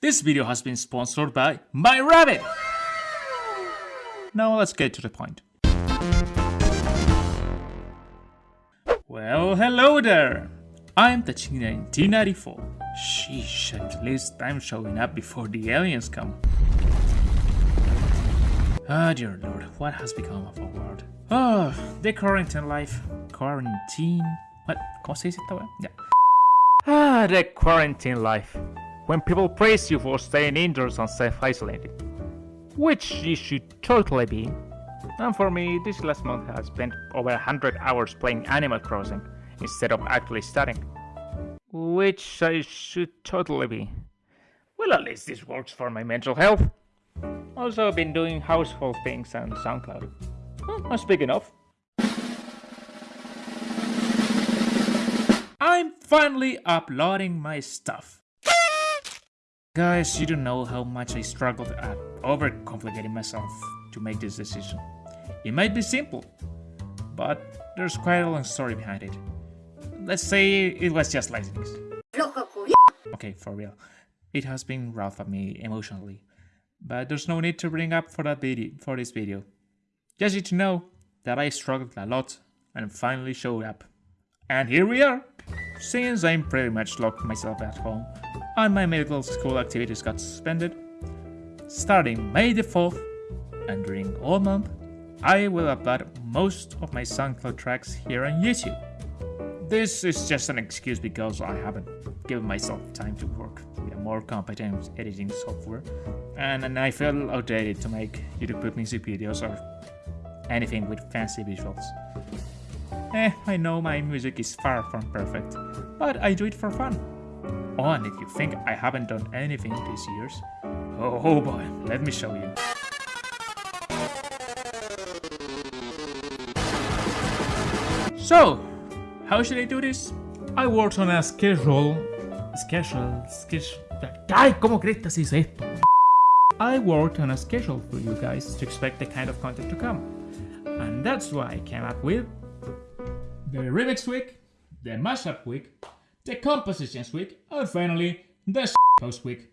This video has been sponsored by My Rabbit! Now let's get to the point. Well, hello there! I'm Tachina 1994. Sheesh, at least I'm showing up before the aliens come. Ah, dear lord, what has become of our world? Oh, the quarantine life. Quarantine? What? ¿Cómo se dice esta wea? Yeah. Ah, the quarantine life. When people praise you for staying indoors and self-isolated. Which you should totally be. And for me, this last month I spent over 100 hours playing Animal Crossing instead of actually studying. Which I should totally be. Well, at least this works for my mental health. Also, I've been doing household things on SoundCloud. Well, that's big enough. I'm finally uploading my stuff. Guys, you don't know how much I struggled at overcomplicating myself to make this decision. It might be simple, but there's quite a long story behind it. Let's say it was just laziness. Okay, for real. It has been rough on me emotionally, but there's no need to bring up for that video for this video. Just need to know that I struggled a lot and finally showed up. And here we are! Since I'm pretty much locked myself at home and my medical school activities got suspended, starting May the 4th and during all month, I will upload most of my SoundCloud tracks here on YouTube. This is just an excuse because I haven't given myself time to work with a more competent editing software and, I feel outdated to make YouTube music videos or anything with fancy visuals. Eh, I know my music is far from perfect, but I do it for fun. Oh, and if you think I haven't done anything these years, oh, boy, let me show you. So, how should I do this? I worked on a schedule... Schedule... Schedule... ¡Ay! ¿Cómo crees que esto? I worked on a schedule for you guys to expect the kind of content to come. And that's why I came up with the remix week, the mashup week, the compositions week, and finally the post week.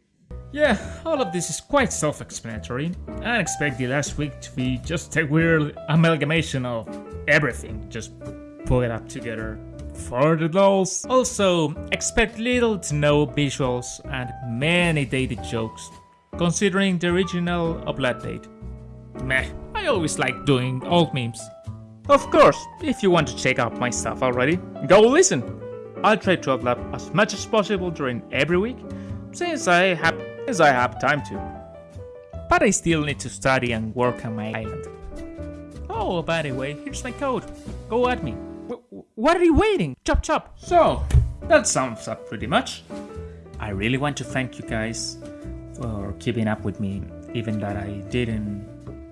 Yeah, all of this is quite self-explanatory, I expect the last week to be just a weird amalgamation of everything, just pull it up together for the dolls. Also, expect little to no visuals and many dated jokes, considering the original upload date. Meh, I always like doing old memes. Of course, if you want to check out my stuff already, go listen. I'll try to upload as much as possible during every week, since I have as I have time to. But I still need to study and work on my island. Oh, by the way, here's my code. Go at me. W what are you waiting? Chop chop. So, that sums up pretty much. I really want to thank you guys for keeping up with me, even that I didn't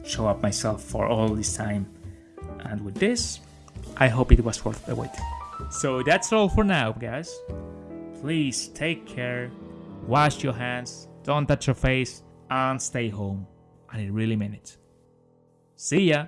show up myself for all this time. And with this, I hope it was worth the wait. So that's all for now, guys. Please take care, wash your hands, don't touch your face, and stay home. I really mean it. See ya!